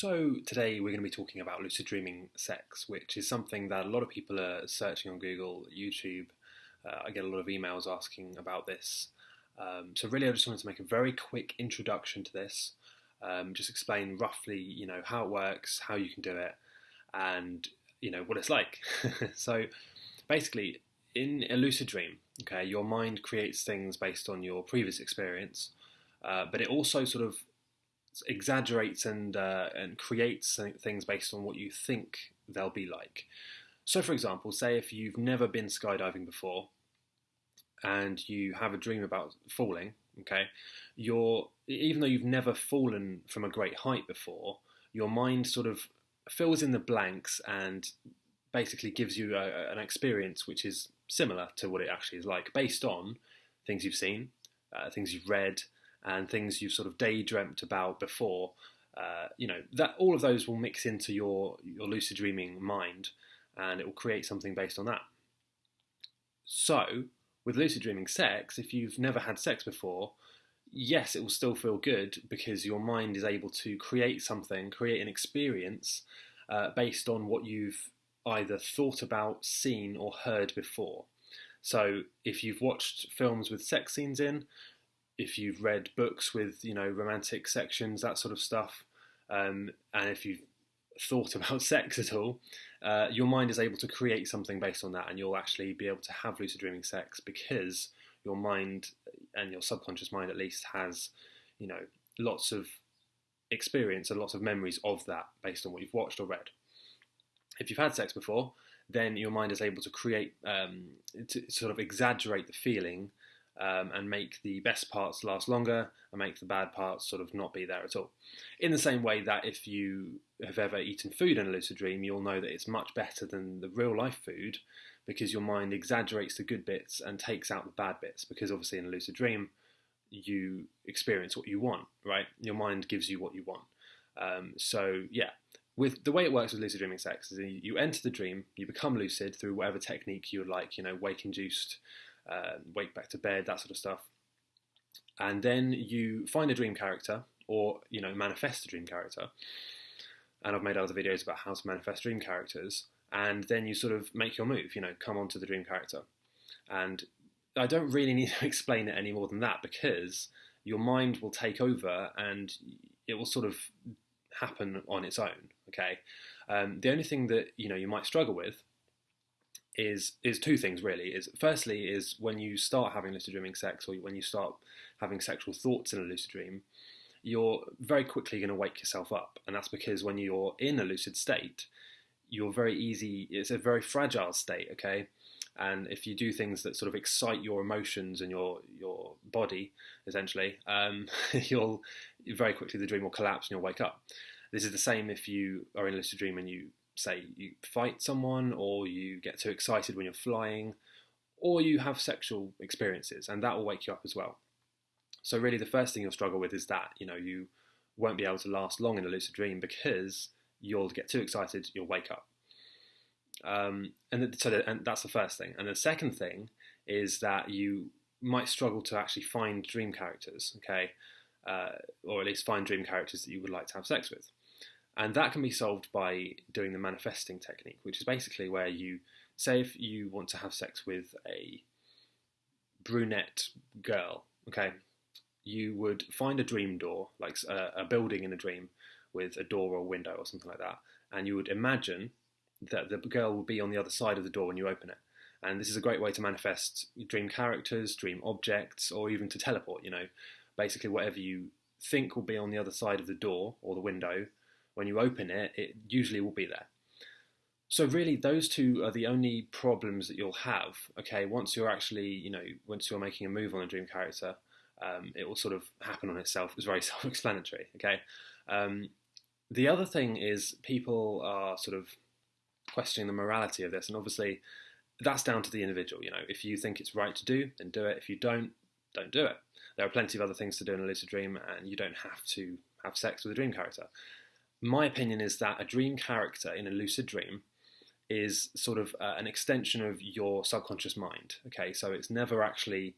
So, today we're going to be talking about lucid dreaming sex, which is something that a lot of people are searching on Google, YouTube. Uh, I get a lot of emails asking about this. Um, so, really, I just wanted to make a very quick introduction to this, um, just explain roughly, you know, how it works, how you can do it, and you know what it's like. so, basically, in a lucid dream, okay, your mind creates things based on your previous experience, uh, but it also sort of exaggerates and uh, and creates things based on what you think they'll be like. So, for example, say if you've never been skydiving before, and you have a dream about falling, okay, you're even though you've never fallen from a great height before, your mind sort of fills in the blanks and basically gives you a, an experience which is similar to what it actually is like, based on things you've seen, uh, things you've read, and things you've sort of daydreamt about before. Uh, you know that all of those will mix into your your lucid dreaming mind, and it will create something based on that. So, with lucid dreaming sex, if you've never had sex before, yes, it will still feel good because your mind is able to create something, create an experience uh, based on what you've either thought about, seen, or heard before. So, if you've watched films with sex scenes in, if you've read books with you know romantic sections, that sort of stuff, um, and if you've thought about sex at all, uh, your mind is able to create something based on that, and you'll actually be able to have lucid dreaming sex because your mind and your subconscious mind at least has you know lots of experience and lots of memories of that based on what you've watched or read. If you've had sex before, then your mind is able to create, um, to sort of exaggerate the feeling um, and make the best parts last longer and make the bad parts sort of not be there at all. In the same way that if you have ever eaten food in a lucid dream, you'll know that it's much better than the real life food because your mind exaggerates the good bits and takes out the bad bits. Because obviously, in a lucid dream, you experience what you want, right? Your mind gives you what you want. Um, so, yeah, with the way it works with lucid dreaming sex is you enter the dream, you become lucid through whatever technique you would like, you know, wake induced uh, wake back to bed, that sort of stuff. And then you find a dream character, or you know, manifest a dream character. And I've made other videos about how to manifest dream characters. And then you sort of make your move, you know, come onto the dream character. And I don't really need to explain it any more than that because your mind will take over and it will sort of happen on its own. Okay. Um, the only thing that you know you might struggle with is is two things really. Is firstly is when you start having lucid dreaming sex or when you start having sexual thoughts in a lucid dream, you're very quickly going to wake yourself up, and that's because when you're in a lucid state, you're very easy. It's a very fragile state, okay. And if you do things that sort of excite your emotions and your your body, essentially, um, you'll very quickly the dream will collapse and you'll wake up. This is the same if you are in a lucid dream and you say you fight someone or you get too excited when you're flying or you have sexual experiences and that will wake you up as well. So really the first thing you'll struggle with is that, you know, you won't be able to last long in a lucid dream because you'll get too excited, you'll wake up. Um, and, so the, and that's the first thing. And the second thing is that you might struggle to actually find dream characters, okay, uh, or at least find dream characters that you would like to have sex with. And that can be solved by doing the manifesting technique, which is basically where you say if you want to have sex with a brunette girl, okay, you would find a dream door, like a, a building in a dream with a door or a window or something like that, and you would imagine that the girl will be on the other side of the door when you open it. And this is a great way to manifest dream characters, dream objects, or even to teleport. You know, basically whatever you think will be on the other side of the door or the window, when you open it, it usually will be there. So really, those two are the only problems that you'll have. Okay, once you're actually, you know, once you're making a move on a dream character, um, it will sort of happen on itself. It's very self-explanatory. Okay. Um, the other thing is people are sort of questioning the morality of this, and obviously that's down to the individual. You know, if you think it's right to do, then do it. If you don't, don't do it. There are plenty of other things to do in a lucid dream, and you don't have to have sex with a dream character my opinion is that a dream character in a lucid dream is sort of uh, an extension of your subconscious mind. Okay, so it's never actually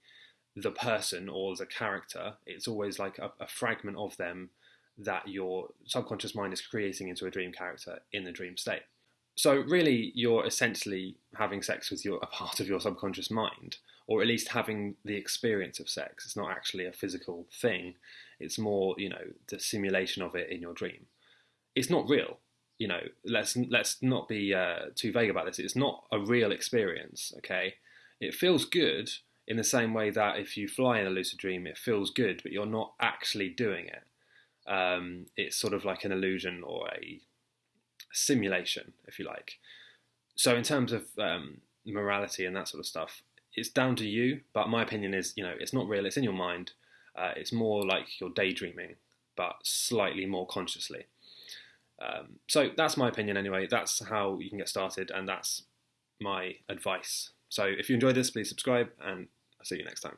the person or the character, it's always like a, a fragment of them that your subconscious mind is creating into a dream character in the dream state. So really, you're essentially having sex with your a part of your subconscious mind, or at least having the experience of sex. It's not actually a physical thing. It's more, you know, the simulation of it in your dream. It's not real. You know, let's let's not be uh, too vague about this. It's not a real experience. Okay, it feels good in the same way that if you fly in a lucid dream, it feels good, but you're not actually doing it. Um, it's sort of like an illusion or a simulation, if you like. So, in terms of um, morality and that sort of stuff, it's down to you. But my opinion is, you know, it's not real. It's in your mind. Uh, it's more like you're daydreaming, but slightly more consciously. Um, so that's my opinion anyway. That's how you can get started, and that's my advice. So if you enjoyed this, please subscribe, and I'll see you next time.